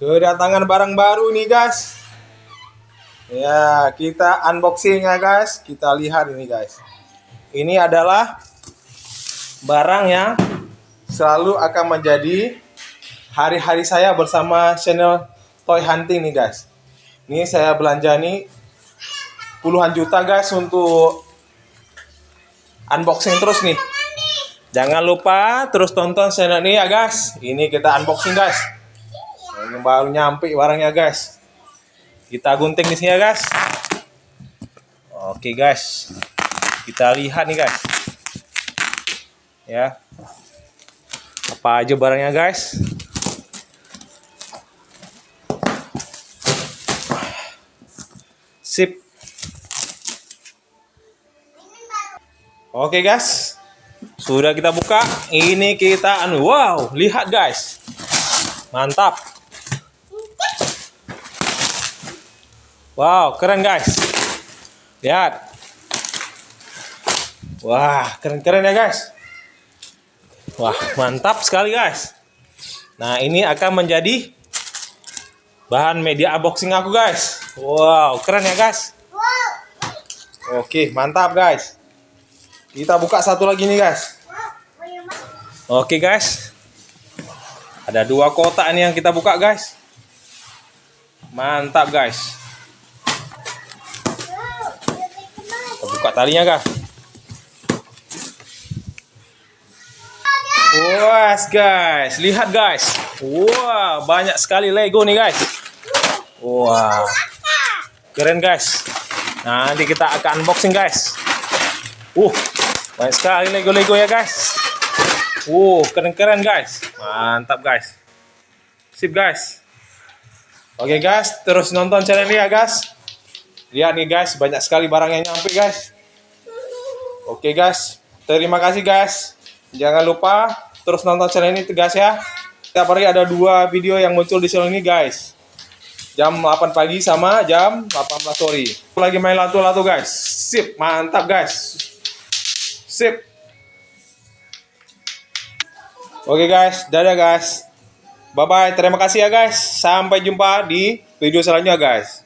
Kedatangan barang baru nih guys. Ya, kita unboxing ya guys. Kita lihat ini guys. Ini adalah barang yang selalu akan menjadi hari-hari saya bersama channel Toy Hunting nih guys. Ini saya belanja nih puluhan juta guys untuk unboxing terus nih. Jangan lupa terus tonton channel ini ya guys. Ini kita unboxing guys. Ini baru nyampe barangnya guys. Kita gunting di sini ya guys. Oke guys. Kita lihat nih guys. Ya. Apa aja barangnya guys? Sip. Oke guys. Sudah kita buka. Ini kita anu wow, lihat guys. Mantap. Wow, keren guys. Lihat. Wah, keren-keren ya guys. Wah, mantap sekali guys. Nah, ini akan menjadi bahan media unboxing aku guys. Wow, keren ya guys. Oke, mantap guys. Kita buka satu lagi nih guys. Oke guys. Ada dua kotak ini yang kita buka guys. Mantap guys. Buka talinya kah Was guys, lihat guys. Wah, banyak sekali Lego nih guys. Wah, keren guys. Nanti kita akan unboxing guys. Uh, banyak sekali Lego-Lego ya guys. Uh, keren-keren guys. Mantap guys. Sip guys. Oke guys, terus nonton channel ini ya guys. Lihat nih guys, banyak sekali barang yang nyampe guys. Oke guys, terima kasih guys. Jangan lupa terus nonton channel ini tegas ya. Setiap hari ada dua video yang muncul di channel ini guys. Jam 8 pagi sama jam 18 sore. Lagi main lato-lato guys. Sip, mantap guys. Sip. Oke guys, dadah guys. Bye bye, terima kasih ya guys. Sampai jumpa di video selanjutnya guys.